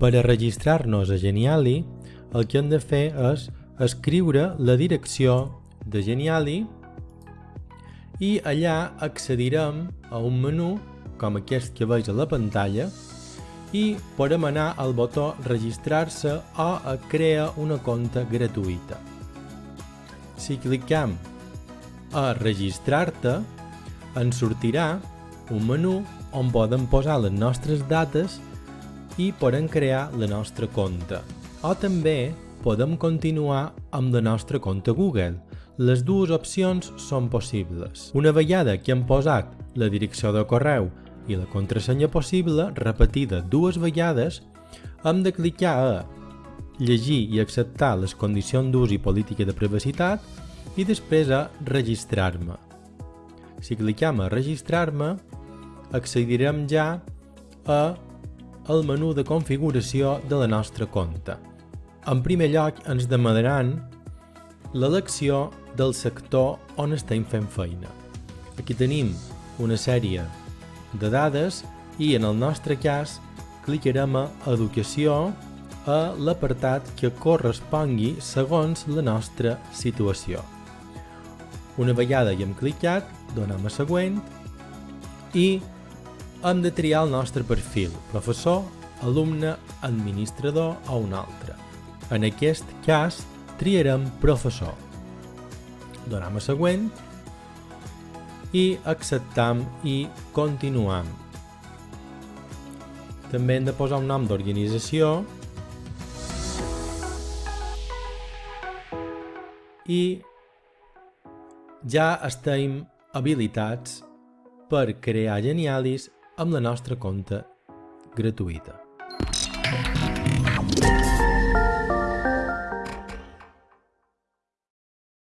Per a registrar-nos a Geniali, el que hem de fer és escriure la direcció de Geniali i allà accedirem a un menú com aquest que veig a la pantalla i podem anar al botó registrar-se o a crear una compte gratuïta. Si clicam a registrar-te, ens sortirà un menú on podem posar les nostres dates i podem crear la nostra compte. O també podem continuar amb la nostra compte Google. Les dues opcions són possibles. Una vegada que hem posat la direcció de correu i la contrasenya possible, repetida dues vegades, hem de clicar a llegir i acceptar les condicions d'ús i política de privacitat i després a registrar-me. Si clicam a registrar-me, accedirem ja a el menú de configuració de la nostra compte. En primer lloc ens demanaran l'elecció del sector on estem fent feina. Aquí tenim una sèrie de dades i en el nostre cas clicarem a Educació a l'apartat que correspongui segons la nostra situació. Una vegada hi hem clicat, donem a següent i hem de triar el nostre perfil, professor, alumne, administrador o un altre. En aquest cas, triarem professor. Donem a següent i acceptam i continuam. També hem de posar un nom d'organització i ja estem habilitats per crear genialis amb la nostra compte gratuïta.